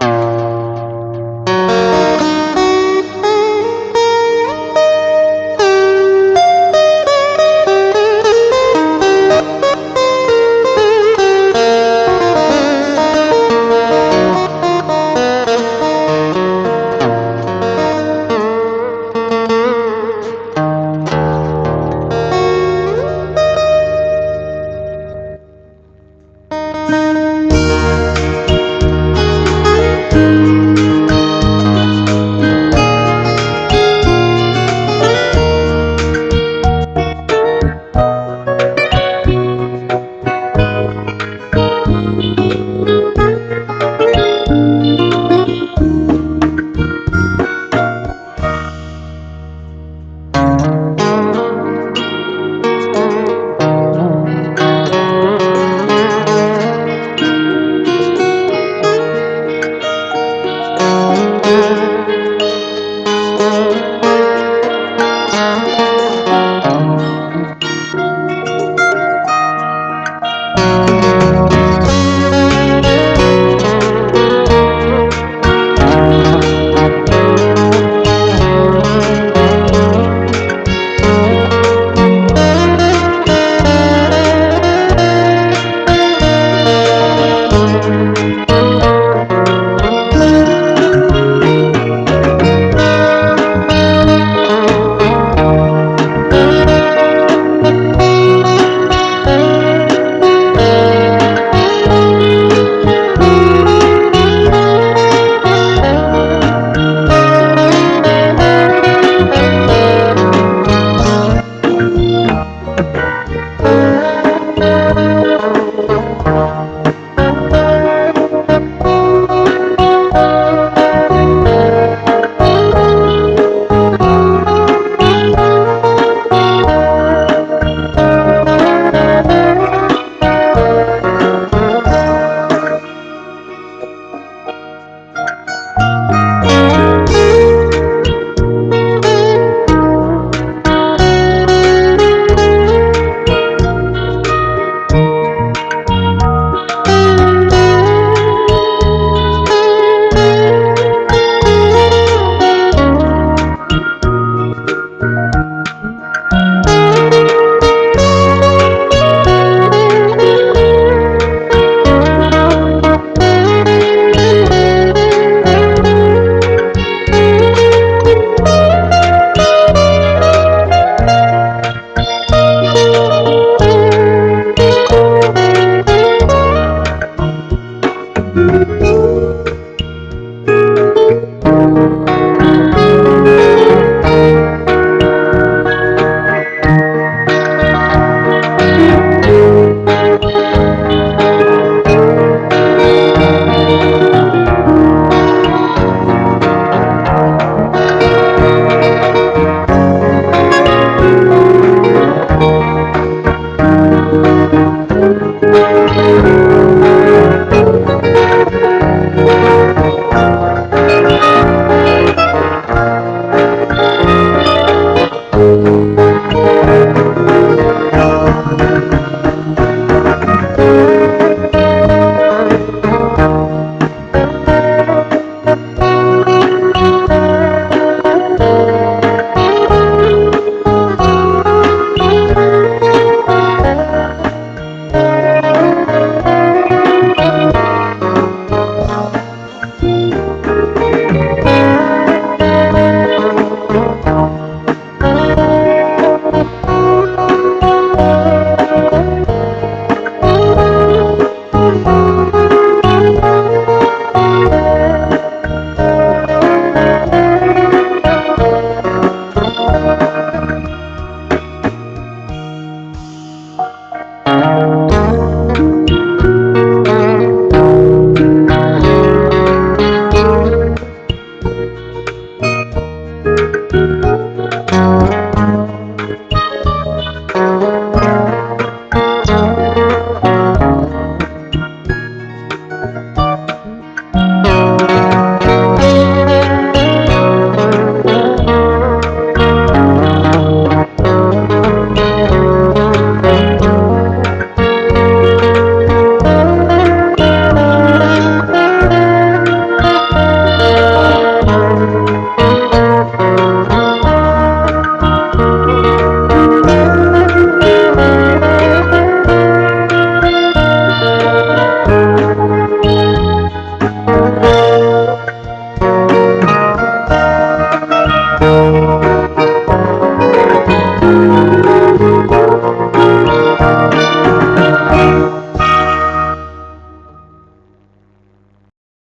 Uh.